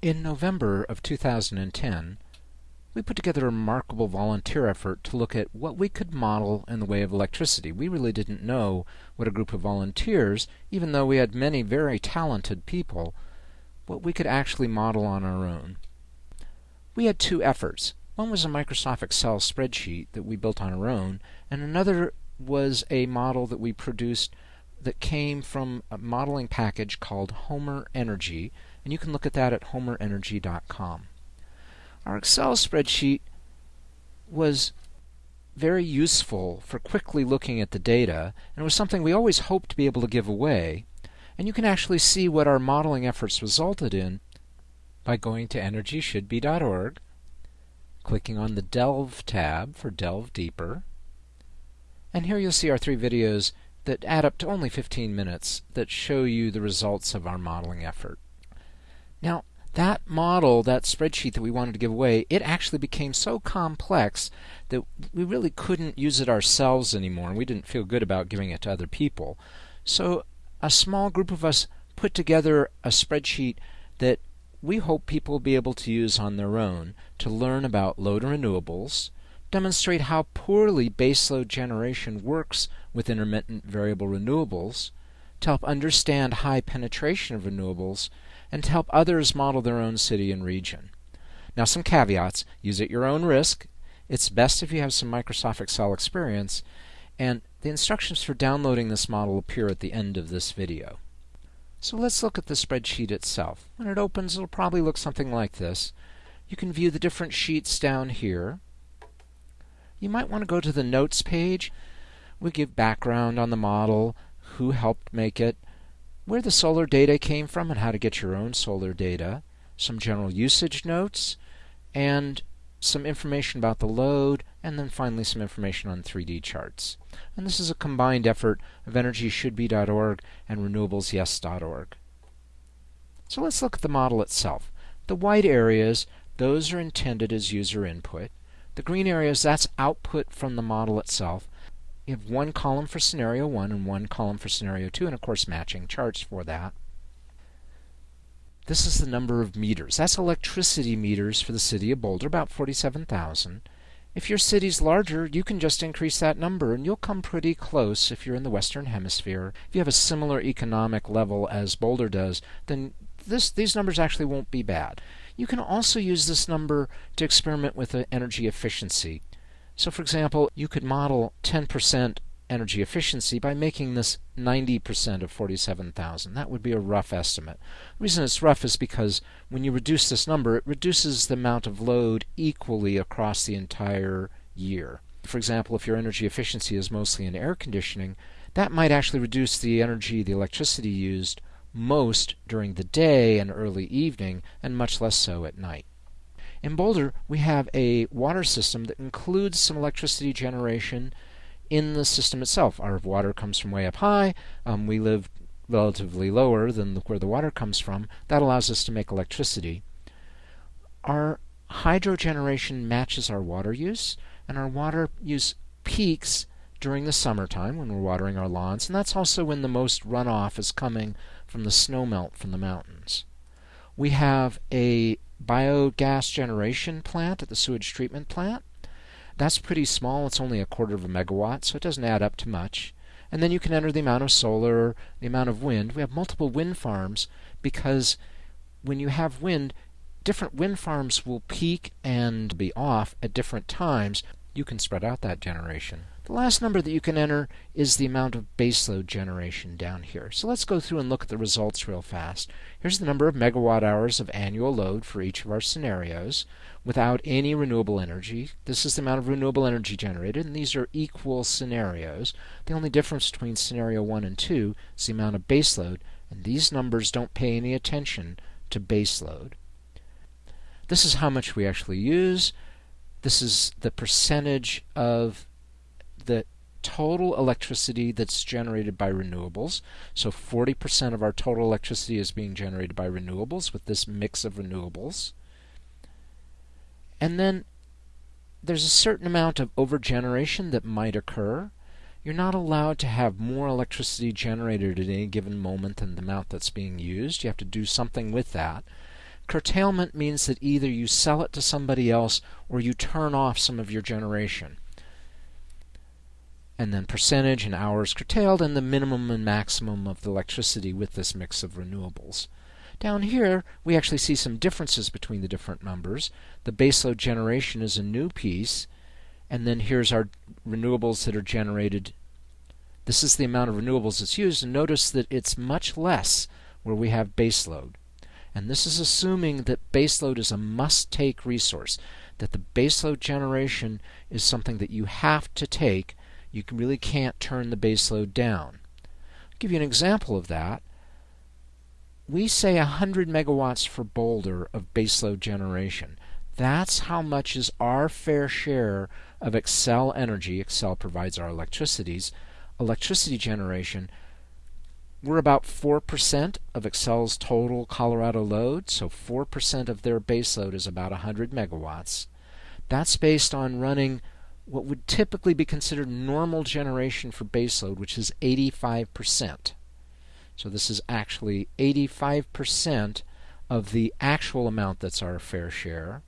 In November of 2010, we put together a remarkable volunteer effort to look at what we could model in the way of electricity. We really didn't know what a group of volunteers, even though we had many very talented people, what we could actually model on our own. We had two efforts. One was a Microsoft Excel spreadsheet that we built on our own, and another was a model that we produced that came from a modeling package called Homer Energy, and you can look at that at homerenergy.com. Our Excel spreadsheet was very useful for quickly looking at the data, and was something we always hoped to be able to give away. And you can actually see what our modeling efforts resulted in by going to energyshouldbe.org, clicking on the Delve tab for Delve Deeper, and here you'll see our three videos that add up to only 15 minutes that show you the results of our modeling effort. Now, that model, that spreadsheet that we wanted to give away, it actually became so complex that we really couldn't use it ourselves anymore, and we didn't feel good about giving it to other people. So, a small group of us put together a spreadsheet that we hope people will be able to use on their own to learn about load and renewables, demonstrate how poorly baseload generation works with intermittent variable renewables, to help understand high penetration of renewables, and to help others model their own city and region. Now, some caveats use at your own risk. It's best if you have some Microsoft Excel experience, and the instructions for downloading this model appear at the end of this video. So let's look at the spreadsheet itself. When it opens, it'll probably look something like this. You can view the different sheets down here. You might want to go to the Notes page. We give background on the model, who helped make it, where the solar data came from and how to get your own solar data, some general usage notes, and some information about the load, and then finally some information on 3D charts. And this is a combined effort of EnergyShouldBe.org and RenewablesYes.org. So let's look at the model itself. The white areas, those are intended as user input. The green areas, that's output from the model itself. You have one column for scenario 1 and one column for scenario 2, and of course matching charts for that. This is the number of meters. That's electricity meters for the city of Boulder, about 47,000. If your city's larger, you can just increase that number and you'll come pretty close if you're in the Western Hemisphere. If you have a similar economic level as Boulder does, then this, these numbers actually won't be bad. You can also use this number to experiment with energy efficiency. So for example, you could model 10% energy efficiency by making this 90% of 47,000. That would be a rough estimate. The reason it's rough is because when you reduce this number, it reduces the amount of load equally across the entire year. For example, if your energy efficiency is mostly in air conditioning, that might actually reduce the energy, the electricity used most during the day and early evening, and much less so at night. In Boulder, we have a water system that includes some electricity generation in the system itself. Our water comes from way up high. Um, we live relatively lower than the, where the water comes from. That allows us to make electricity. Our hydro generation matches our water use, and our water use peaks during the summertime when we're watering our lawns, and that's also when the most runoff is coming from the snowmelt from the mountains. We have a biogas generation plant at the sewage treatment plant. That's pretty small. It's only a quarter of a megawatt, so it doesn't add up to much. And then you can enter the amount of solar, the amount of wind. We have multiple wind farms because when you have wind, different wind farms will peak and be off at different times. You can spread out that generation. The last number that you can enter is the amount of baseload generation down here. So let's go through and look at the results real fast. Here's the number of megawatt hours of annual load for each of our scenarios without any renewable energy. This is the amount of renewable energy generated, and these are equal scenarios. The only difference between scenario 1 and 2 is the amount of baseload, and these numbers don't pay any attention to baseload. This is how much we actually use. This is the percentage of the total electricity that's generated by renewables. So 40% of our total electricity is being generated by renewables with this mix of renewables. And then there's a certain amount of overgeneration that might occur. You're not allowed to have more electricity generated at any given moment than the amount that's being used. You have to do something with that. Curtailment means that either you sell it to somebody else or you turn off some of your generation. And then percentage and hours curtailed and the minimum and maximum of the electricity with this mix of renewables. Down here, we actually see some differences between the different numbers. The baseload generation is a new piece, and then here's our renewables that are generated. This is the amount of renewables that's used, and notice that it's much less where we have baseload. And this is assuming that baseload is a must-take resource, that the baseload generation is something that you have to take. You really can't turn the baseload down. I'll give you an example of that. We say 100 megawatts for Boulder of baseload generation. That's how much is our fair share of Xcel Energy. Xcel provides our electricities, electricity generation we're about 4% of Xcel's total Colorado load, so 4% of their baseload is about 100 megawatts. That's based on running what would typically be considered normal generation for baseload, which is 85%. So this is actually 85% of the actual amount that's our fair share.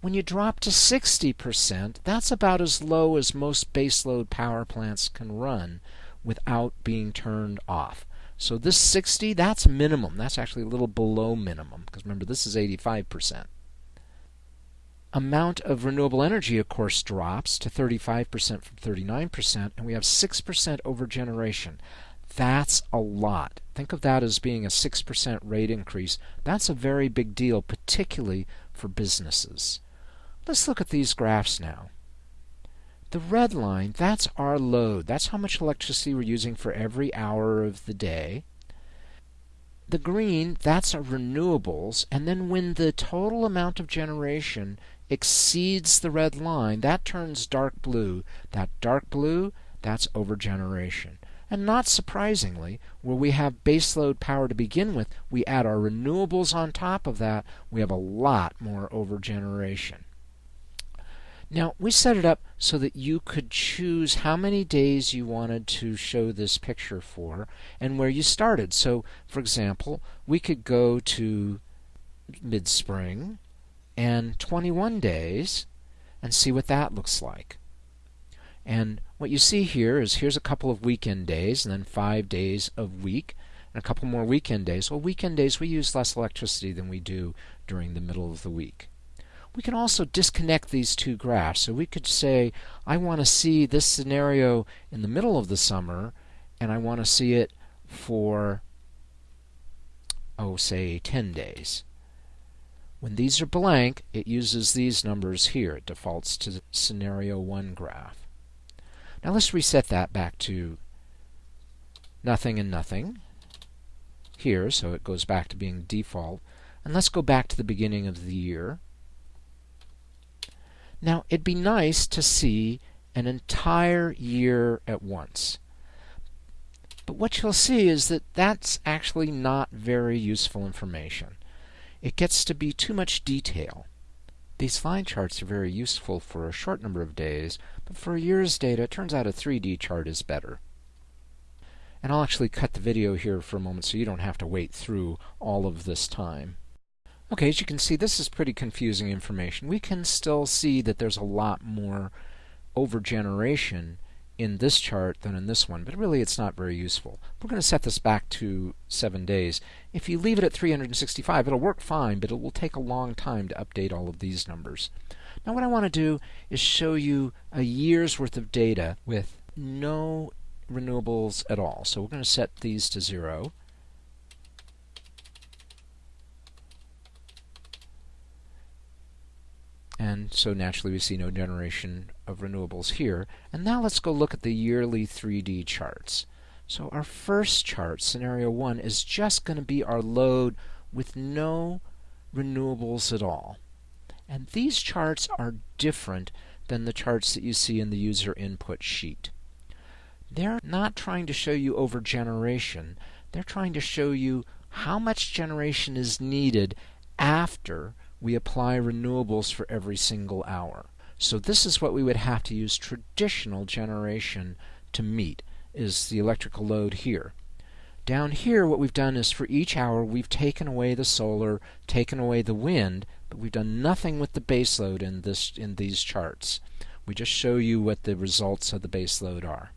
When you drop to 60%, that's about as low as most baseload power plants can run without being turned off. So this 60, that's minimum. That's actually a little below minimum because remember this is 85%. Amount of renewable energy, of course, drops to 35% from 39%, and we have 6% over generation. That's a lot. Think of that as being a 6% rate increase. That's a very big deal, particularly for businesses. Let's look at these graphs now. The red line, that's our load. That's how much electricity we're using for every hour of the day. The green, that's our renewables. And then when the total amount of generation exceeds the red line, that turns dark blue. That dark blue, that's overgeneration. And not surprisingly, where we have baseload power to begin with, we add our renewables on top of that, we have a lot more overgeneration. Now, we set it up so that you could choose how many days you wanted to show this picture for and where you started. So, for example, we could go to mid-spring and 21 days and see what that looks like. And what you see here is here's a couple of weekend days and then five days of week and a couple more weekend days. Well, weekend days we use less electricity than we do during the middle of the week we can also disconnect these two graphs. So we could say, I want to see this scenario in the middle of the summer, and I want to see it for, oh, say, 10 days. When these are blank, it uses these numbers here. It defaults to scenario 1 graph. Now let's reset that back to nothing and nothing here, so it goes back to being default. And let's go back to the beginning of the year. Now, it'd be nice to see an entire year at once. But what you'll see is that that's actually not very useful information. It gets to be too much detail. These line charts are very useful for a short number of days, but for a year's data, it turns out a 3D chart is better. And I'll actually cut the video here for a moment so you don't have to wait through all of this time. Okay, as you can see, this is pretty confusing information. We can still see that there's a lot more overgeneration in this chart than in this one, but really it's not very useful. We're going to set this back to 7 days. If you leave it at 365, it'll work fine, but it will take a long time to update all of these numbers. Now what I want to do is show you a year's worth of data with no renewables at all. So we're going to set these to 0. And so naturally we see no generation of renewables here. And now let's go look at the yearly 3D charts. So our first chart, scenario 1, is just going to be our load with no renewables at all. And these charts are different than the charts that you see in the user input sheet. They're not trying to show you over generation. They're trying to show you how much generation is needed after we apply renewables for every single hour. So this is what we would have to use traditional generation to meet, is the electrical load here. Down here, what we've done is for each hour, we've taken away the solar, taken away the wind, but we've done nothing with the baseload in, this, in these charts. We just show you what the results of the baseload are.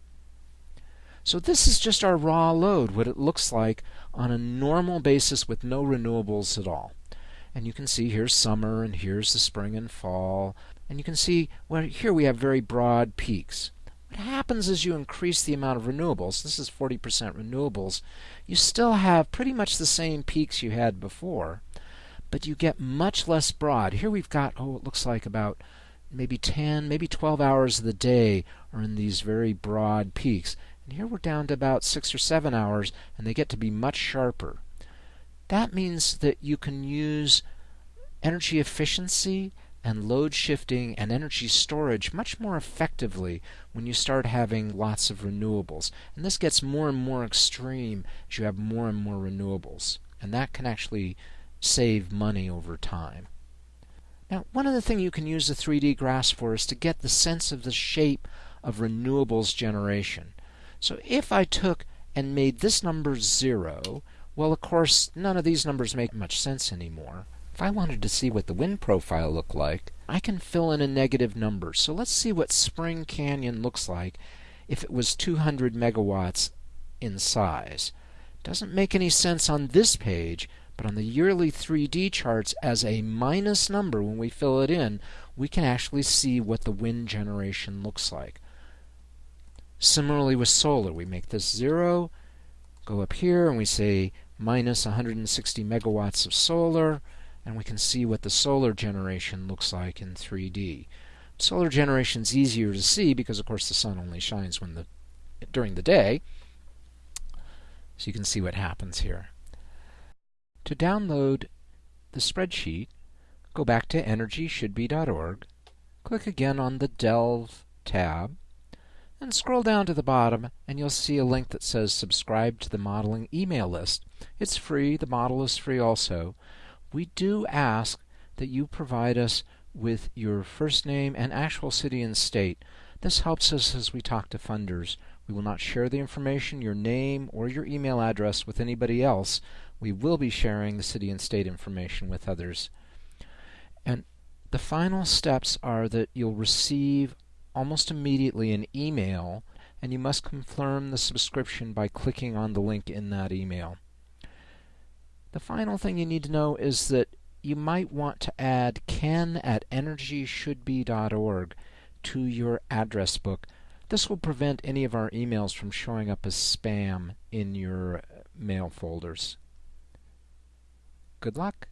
So this is just our raw load, what it looks like on a normal basis with no renewables at all. And you can see here's summer and here's the spring and fall. And you can see well here we have very broad peaks. What happens as you increase the amount of renewables, this is 40% renewables, you still have pretty much the same peaks you had before, but you get much less broad. Here we've got, oh, it looks like about maybe 10, maybe 12 hours of the day are in these very broad peaks. And here we're down to about 6 or 7 hours, and they get to be much sharper. That means that you can use energy efficiency and load shifting and energy storage much more effectively when you start having lots of renewables. And this gets more and more extreme as you have more and more renewables. And that can actually save money over time. Now, one other thing you can use the 3D graphs for is to get the sense of the shape of renewables generation. So if I took and made this number 0, well, of course, none of these numbers make much sense anymore. If I wanted to see what the wind profile looked like, I can fill in a negative number. So let's see what Spring Canyon looks like if it was 200 megawatts in size. Doesn't make any sense on this page, but on the yearly 3D charts as a minus number when we fill it in, we can actually see what the wind generation looks like. Similarly with solar, we make this 0, go up here and we say minus 160 megawatts of solar, and we can see what the solar generation looks like in 3D. Solar generation is easier to see because, of course, the sun only shines when the during the day. So you can see what happens here. To download the spreadsheet, go back to energyshouldbe.org, click again on the Delve tab, and scroll down to the bottom and you'll see a link that says subscribe to the modeling email list. It's free, the model is free also. We do ask that you provide us with your first name and actual city and state. This helps us as we talk to funders. We will not share the information, your name, or your email address with anybody else. We will be sharing the city and state information with others. And the final steps are that you'll receive almost immediately an email, and you must confirm the subscription by clicking on the link in that email. The final thing you need to know is that you might want to add ken at energyshouldbe.org to your address book. This will prevent any of our emails from showing up as spam in your uh, mail folders. Good luck.